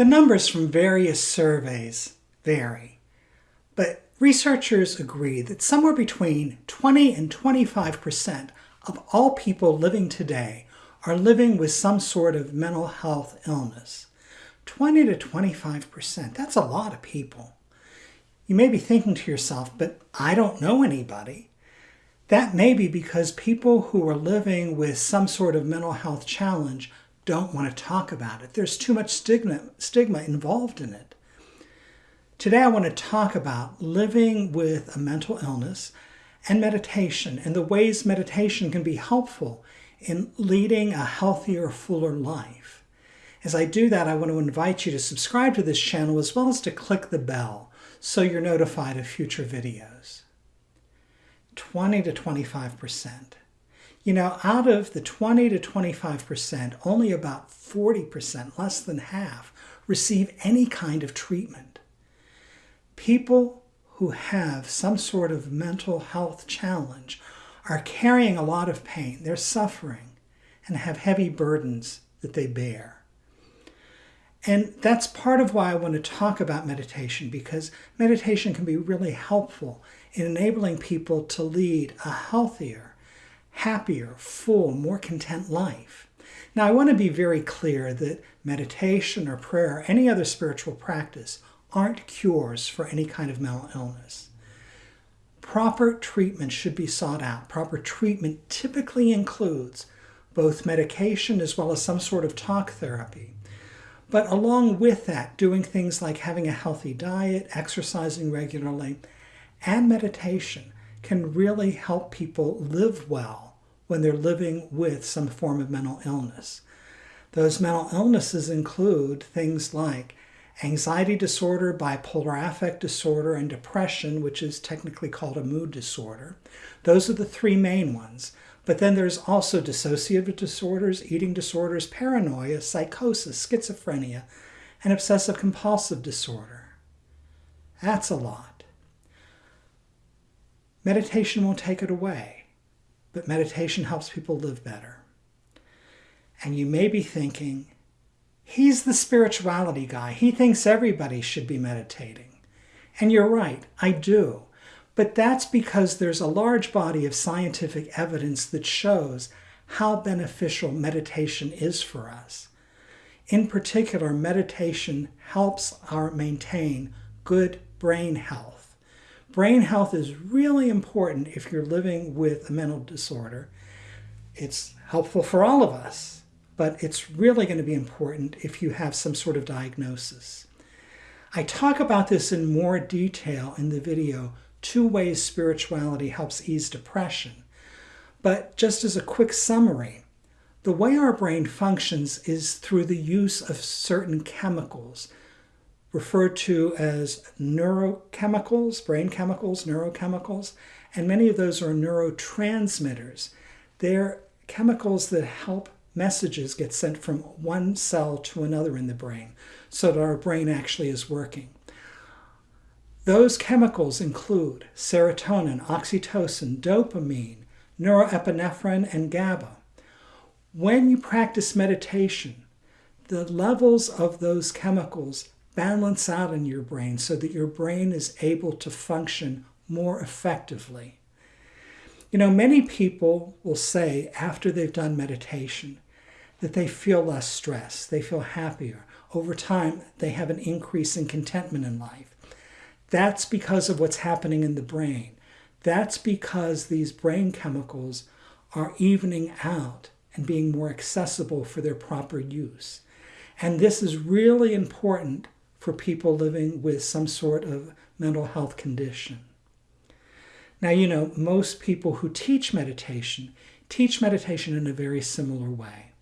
The numbers from various surveys vary, but researchers agree that somewhere between 20 and 25 percent of all people living today are living with some sort of mental health illness. 20 to 25 percent, that's a lot of people. You may be thinking to yourself, but I don't know anybody. That may be because people who are living with some sort of mental health challenge don't want to talk about it. There's too much stigma, stigma involved in it. Today, I want to talk about living with a mental illness and meditation and the ways meditation can be helpful in leading a healthier, fuller life. As I do that, I want to invite you to subscribe to this channel as well as to click the bell so you're notified of future videos. 20 to 25%. You know, out of the 20 to 25%, only about 40%, less than half, receive any kind of treatment. People who have some sort of mental health challenge are carrying a lot of pain. They're suffering and have heavy burdens that they bear. And that's part of why I want to talk about meditation because meditation can be really helpful in enabling people to lead a healthier, happier, full, more content life. Now, I want to be very clear that meditation or prayer or any other spiritual practice aren't cures for any kind of mental illness. Proper treatment should be sought out. Proper treatment typically includes both medication as well as some sort of talk therapy. But along with that, doing things like having a healthy diet, exercising regularly, and meditation can really help people live well when they're living with some form of mental illness. Those mental illnesses include things like anxiety disorder, bipolar affect disorder, and depression, which is technically called a mood disorder. Those are the three main ones. But then there's also dissociative disorders, eating disorders, paranoia, psychosis, schizophrenia, and obsessive compulsive disorder. That's a lot. Meditation won't take it away, but meditation helps people live better. And you may be thinking, He's the spirituality guy. He thinks everybody should be meditating. And you're right, I do. But that's because there's a large body of scientific evidence that shows how beneficial meditation is for us. In particular, meditation helps our maintain good brain health. Brain health is really important if you're living with a mental disorder. It's helpful for all of us but it's really going to be important if you have some sort of diagnosis. I talk about this in more detail in the video, Two Ways Spirituality Helps Ease Depression. But just as a quick summary, the way our brain functions is through the use of certain chemicals, referred to as neurochemicals, brain chemicals, neurochemicals, and many of those are neurotransmitters. They're chemicals that help messages get sent from one cell to another in the brain so that our brain actually is working. Those chemicals include serotonin, oxytocin, dopamine, norepinephrine, and GABA. When you practice meditation, the levels of those chemicals balance out in your brain so that your brain is able to function more effectively. You know, many people will say after they've done meditation that they feel less stress, they feel happier. Over time, they have an increase in contentment in life. That's because of what's happening in the brain. That's because these brain chemicals are evening out and being more accessible for their proper use. And this is really important for people living with some sort of mental health condition. Now, you know, most people who teach meditation teach meditation in a very similar way.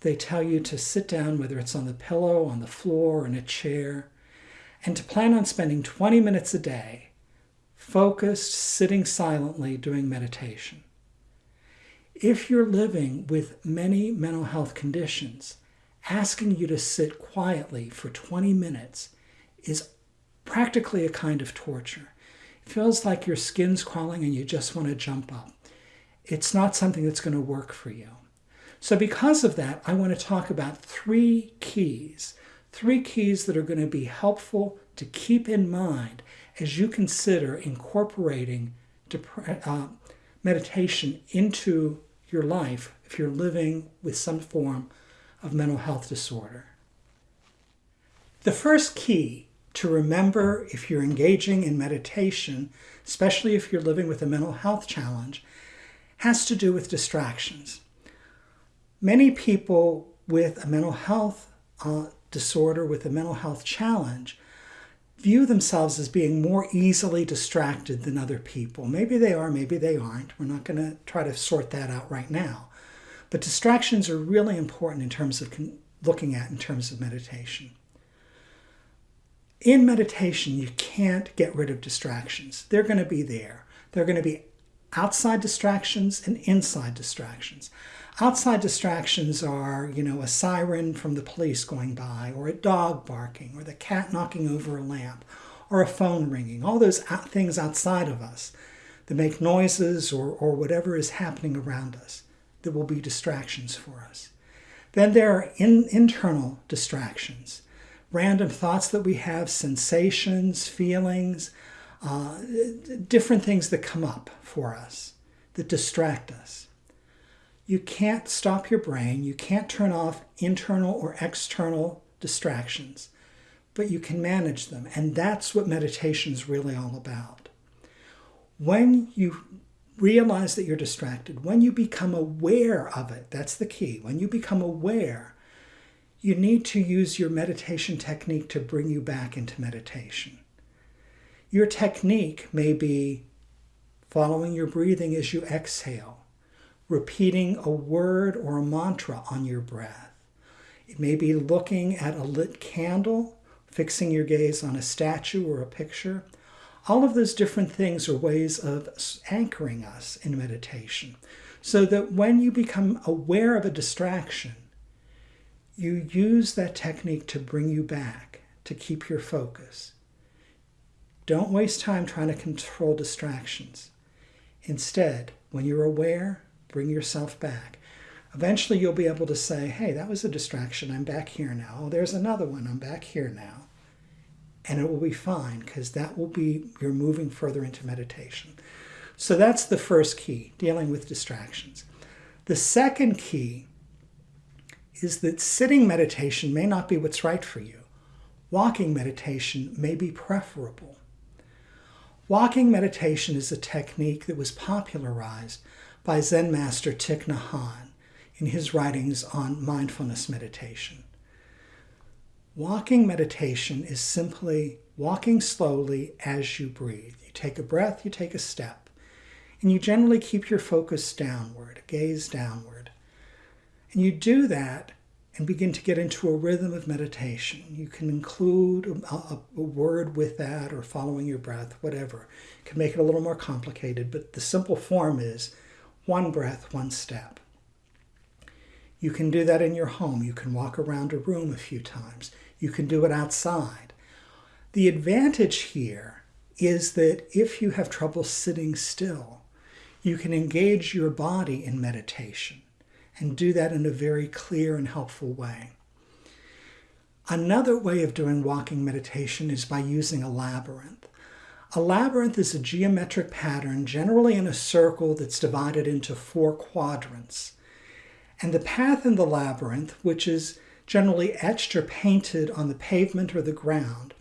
They tell you to sit down, whether it's on the pillow, on the floor, or in a chair, and to plan on spending 20 minutes a day focused, sitting silently, doing meditation. If you're living with many mental health conditions, asking you to sit quietly for 20 minutes is practically a kind of torture. It feels like your skin's crawling and you just want to jump up. It's not something that's going to work for you. So because of that, I want to talk about three keys Three keys that are going to be helpful to keep in mind as you consider incorporating uh, meditation into your life if you're living with some form of mental health disorder. The first key to remember if you're engaging in meditation, especially if you're living with a mental health challenge, has to do with distractions. Many people with a mental health uh, disorder, with a mental health challenge, view themselves as being more easily distracted than other people. Maybe they are, maybe they aren't. We're not going to try to sort that out right now. But distractions are really important in terms of looking at in terms of meditation. In meditation, you can't get rid of distractions. They're going to be there. They're going to be outside distractions and inside distractions. Outside distractions are, you know, a siren from the police going by, or a dog barking, or the cat knocking over a lamp, or a phone ringing, all those things outside of us that make noises or, or whatever is happening around us that will be distractions for us. Then there are in, internal distractions, random thoughts that we have, sensations, feelings, uh, different things that come up for us that distract us. You can't stop your brain. You can't turn off internal or external distractions, but you can manage them. And that's what meditation is really all about. When you realize that you're distracted, when you become aware of it, that's the key. When you become aware, you need to use your meditation technique to bring you back into meditation. Your technique may be following your breathing as you exhale repeating a word or a mantra on your breath. It may be looking at a lit candle, fixing your gaze on a statue or a picture. All of those different things are ways of anchoring us in meditation so that when you become aware of a distraction, you use that technique to bring you back, to keep your focus. Don't waste time trying to control distractions. Instead, when you're aware, Bring yourself back. Eventually, you'll be able to say, hey, that was a distraction. I'm back here now. Oh, there's another one. I'm back here now. And it will be fine because that will be, you're moving further into meditation. So that's the first key, dealing with distractions. The second key is that sitting meditation may not be what's right for you. Walking meditation may be preferable. Walking meditation is a technique that was popularized by Zen master Thich Nhat Hanh in his writings on mindfulness meditation. Walking meditation is simply walking slowly as you breathe. You take a breath, you take a step, and you generally keep your focus downward, gaze downward. And you do that and begin to get into a rhythm of meditation. You can include a, a, a, word with that or following your breath, whatever. You can make it a little more complicated, but the simple form is one breath, one step. You can do that in your home. You can walk around a room a few times. You can do it outside. The advantage here is that if you have trouble sitting still, you can engage your body in meditation and do that in a very clear and helpful way. Another way of doing walking meditation is by using a labyrinth. A labyrinth is a geometric pattern, generally in a circle that's divided into four quadrants. And the path in the labyrinth, which is generally etched or painted on the pavement or the ground,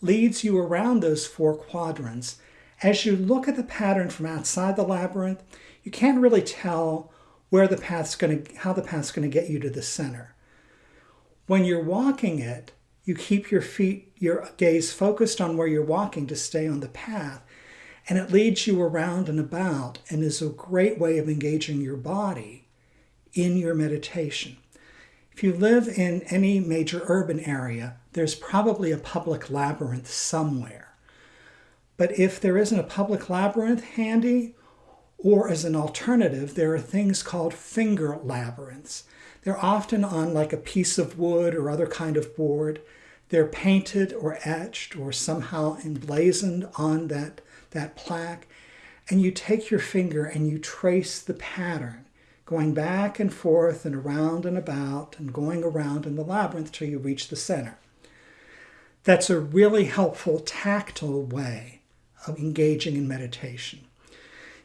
leads you around those four quadrants. As you look at the pattern from outside the labyrinth, you can't really tell where the path's going to, how the path's going to get you to the center. When you're walking it, you keep your feet, your gaze focused on where you're walking to stay on the path. And it leads you around and about and is a great way of engaging your body in your meditation. If you live in any major urban area, there's probably a public labyrinth somewhere. But if there isn't a public labyrinth handy, or as an alternative, there are things called finger labyrinths. They're often on like a piece of wood or other kind of board. They're painted or etched or somehow emblazoned on that, that plaque. And you take your finger and you trace the pattern. Going back and forth and around and about and going around in the labyrinth till you reach the center. That's a really helpful tactile way of engaging in meditation.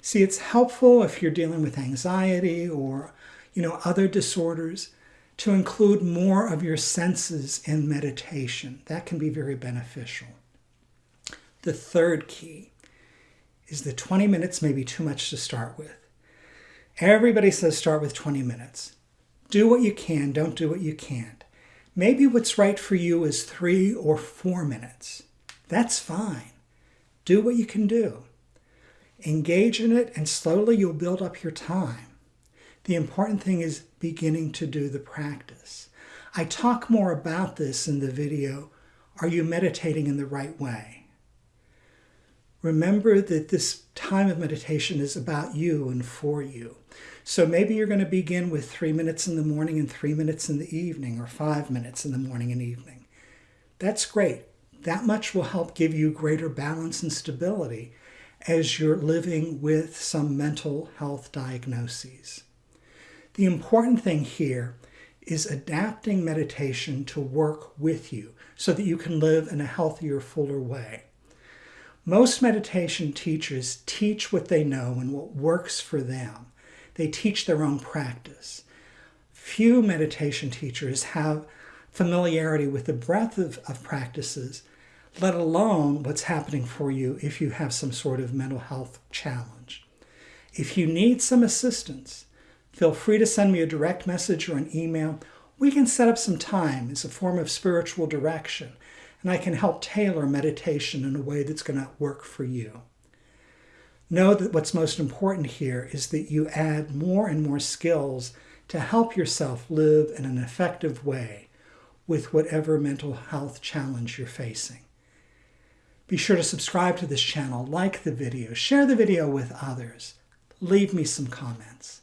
See, it's helpful if you're dealing with anxiety or, you know, other disorders to include more of your senses in meditation. That can be very beneficial. The third key is the 20 minutes may be too much to start with. Everybody says start with 20 minutes. Do what you can, don't do what you can't. Maybe what's right for you is three or four minutes. That's fine. Do what you can do. Engage in it, and slowly you'll build up your time. The important thing is beginning to do the practice. I talk more about this in the video, Are You Meditating in the Right Way? Remember that this time of meditation is about you and for you. So maybe you're going to begin with three minutes in the morning and three minutes in the evening, or five minutes in the morning and evening. That's great. That much will help give you greater balance and stability as you're living with some mental health diagnoses. The important thing here is adapting meditation to work with you so that you can live in a healthier, fuller way. Most meditation teachers teach what they know and what works for them. They teach their own practice. Few meditation teachers have familiarity with the breadth of, of practices let alone what's happening for you if you have some sort of mental health challenge. If you need some assistance, feel free to send me a direct message or an email. We can set up some time as a form of spiritual direction, and I can help tailor meditation in a way that's going to work for you. Know that what's most important here is that you add more and more skills to help yourself live in an effective way with whatever mental health challenge you're facing. Be sure to subscribe to this channel, like the video, share the video with others, leave me some comments.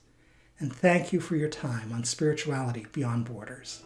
And thank you for your time on Spirituality Beyond Borders.